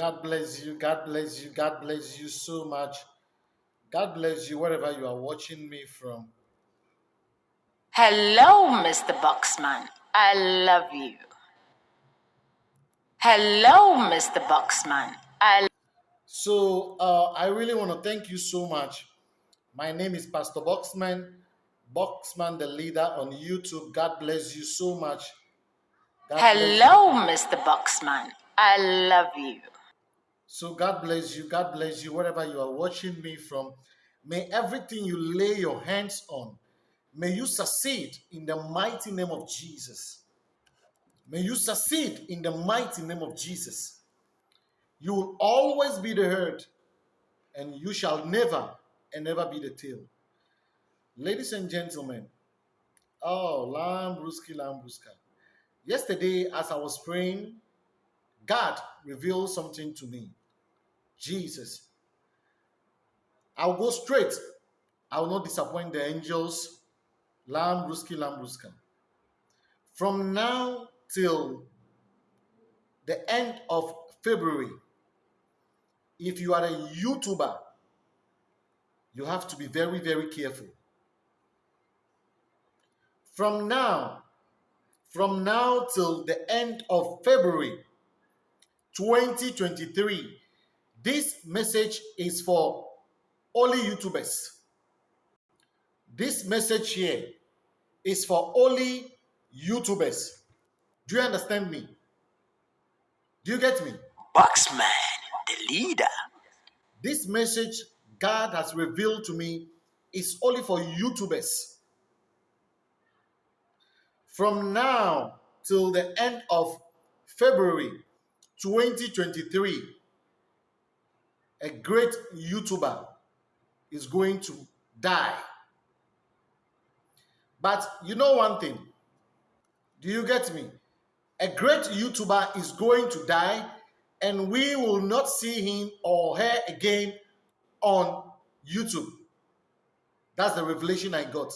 God bless you. God bless you. God bless you so much. God bless you wherever you are watching me from. Hello, Mr. Boxman. I love you. Hello, Mr. Boxman. I So uh, I really want to thank you so much. My name is Pastor Boxman, Boxman the leader on YouTube. God bless you so much. God. Hello, Mr. Boxman. I love you. So God bless you. God bless you wherever you are watching me from. May everything you lay your hands on, may you succeed in the mighty name of Jesus. May you succeed in the mighty name of Jesus. You will always be the head, and you shall never and never be the tail. Ladies and gentlemen, oh, Lambruski, Lambruska. Yesterday, as I was praying, God revealed something to me. Jesus. I'll go straight. I will not disappoint the angels. Lambruski, Lambruska. From now till the end of February, if you are a YouTuber, you have to be very, very careful. From now, from now till the end of February 2023, this message is for only YouTubers. This message here is for only YouTubers. Do you understand me? Do you get me? Boxman, the leader. This message God has revealed to me is only for YouTubers. From now till the end of February 2023, a great YouTuber is going to die. But you know one thing? Do you get me? A great YouTuber is going to die, and we will not see him or her again on YouTube. That's the revelation I got.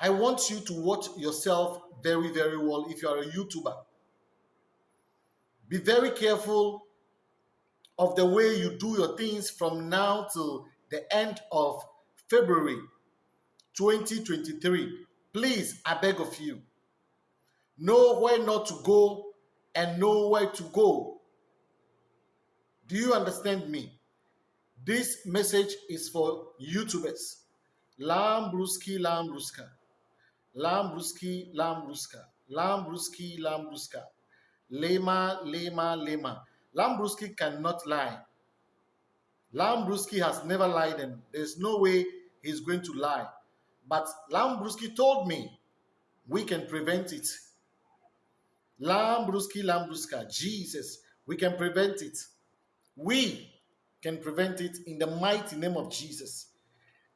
I want you to watch yourself very, very well if you are a YouTuber. Be very careful of the way you do your things from now till the end of February 2023. Please, I beg of you, know where not to go and know where to go. Do you understand me? This message is for YouTubers. Lambruski, Lambruska. Lambruski, Lambruska. Lambruski, Lambruska. Lema, Lema, Lema. Lambruski cannot lie. Lambruski has never lied and there's no way he's going to lie. But Lambruski told me we can prevent it. Lambruski, Lambruska, Jesus, we can prevent it. We can prevent it in the mighty name of Jesus.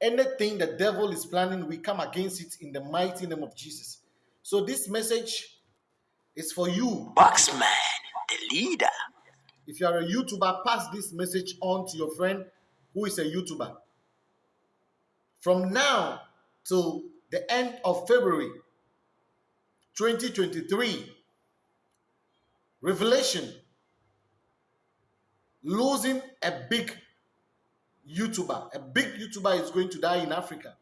Anything the devil is planning, we come against it in the mighty name of Jesus. So this message is for you. Boxman, the leader. If you are a YouTuber, pass this message on to your friend who is a YouTuber. From now till the end of February 2023, Revelation losing a big YouTuber. A big YouTuber is going to die in Africa.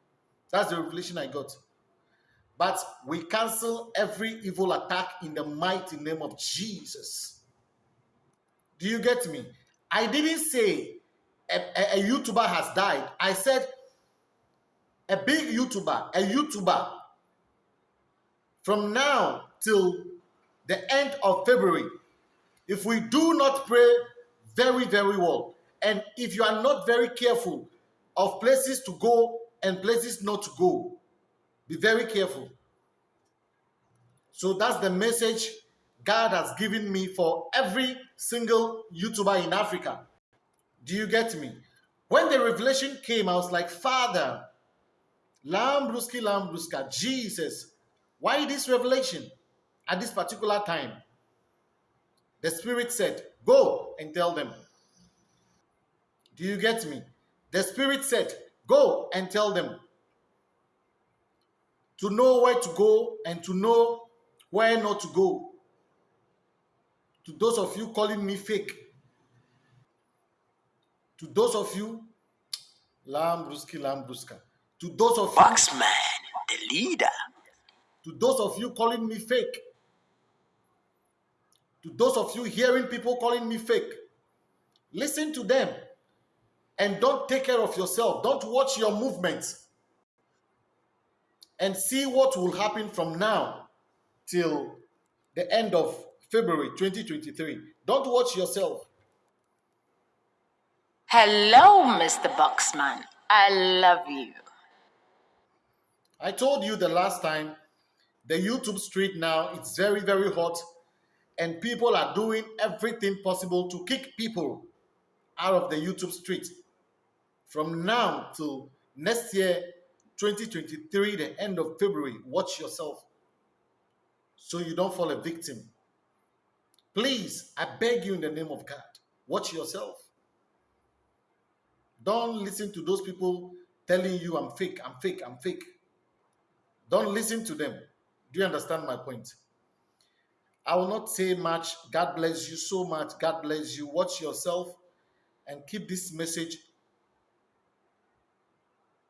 That's the revelation I got. But we cancel every evil attack in the mighty name of Jesus. Do you get me? I didn't say a, a, a YouTuber has died. I said a big YouTuber, a YouTuber, from now till the end of February, if we do not pray very, very well, and if you are not very careful of places to go and places not to go, be very careful. So that's the message God has given me for every single YouTuber in Africa. Do you get me? When the revelation came, I was like, Father, Lambruski, Lambruska, Jesus, why this revelation at this particular time? The Spirit said, Go and tell them. Do you get me? The Spirit said, Go and tell them. To know where to go and to know where not to go. To those of you calling me fake, To those of you, Lambruski, Lambruska. To those of you, Boxman, the leader. to those of you calling me fake, to those of you hearing people calling me fake, listen to them and don't take care of yourself. Don't watch your movements and see what will happen from now till the end of February 2023. Don't watch yourself. Hello, Mr. Boxman. I love you. I told you the last time the YouTube street now it's very very hot and people are doing everything possible to kick people out of the YouTube street. From now till next year 2023 the end of February watch yourself so you don't fall a victim. Please, I beg you in the name of God, watch yourself. Don't listen to those people telling you I'm fake, I'm fake, I'm fake. Don't listen to them. Do you understand my point? I will not say much. God bless you so much. God bless you. Watch yourself and keep this message.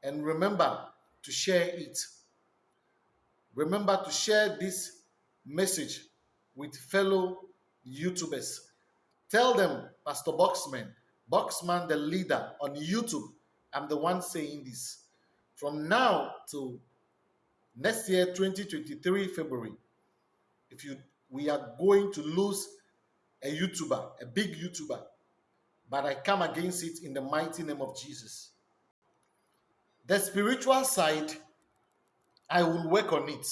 And remember to share it. Remember to share this message with fellow YouTubers. Tell them, Pastor Boxman, Boxman the leader on YouTube. I'm the one saying this. From now to next year, 2023 February, if you we are going to lose a YouTuber, a big YouTuber, but I come against it in the mighty name of Jesus. The spiritual side, I will work on it.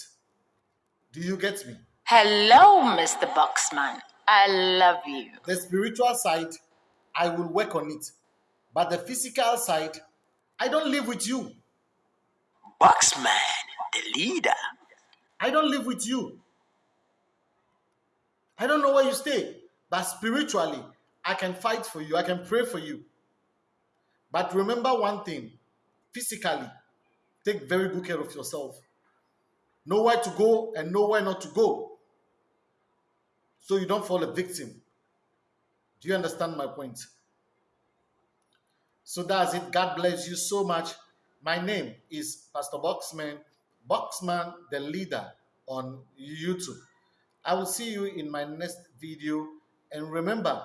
Do you get me? Hello, Mr. Boxman. I love you. The spiritual side, I will work on it. But the physical side, I don't live with you. Boxman, the leader. I don't live with you. I don't know where you stay, but spiritually, I can fight for you. I can pray for you. But remember one thing physically, take very good care of yourself. Know where to go and know where not to go so you don't fall a victim. Do you understand my point? So that's it. God bless you so much. My name is Pastor Boxman, Boxman the leader on YouTube. I will see you in my next video and remember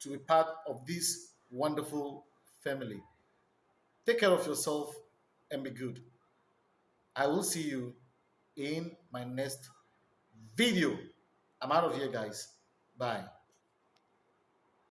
to be part of this wonderful family. Take care of yourself and be good. I will see you in my next video. I'm out of here, guys. Bye.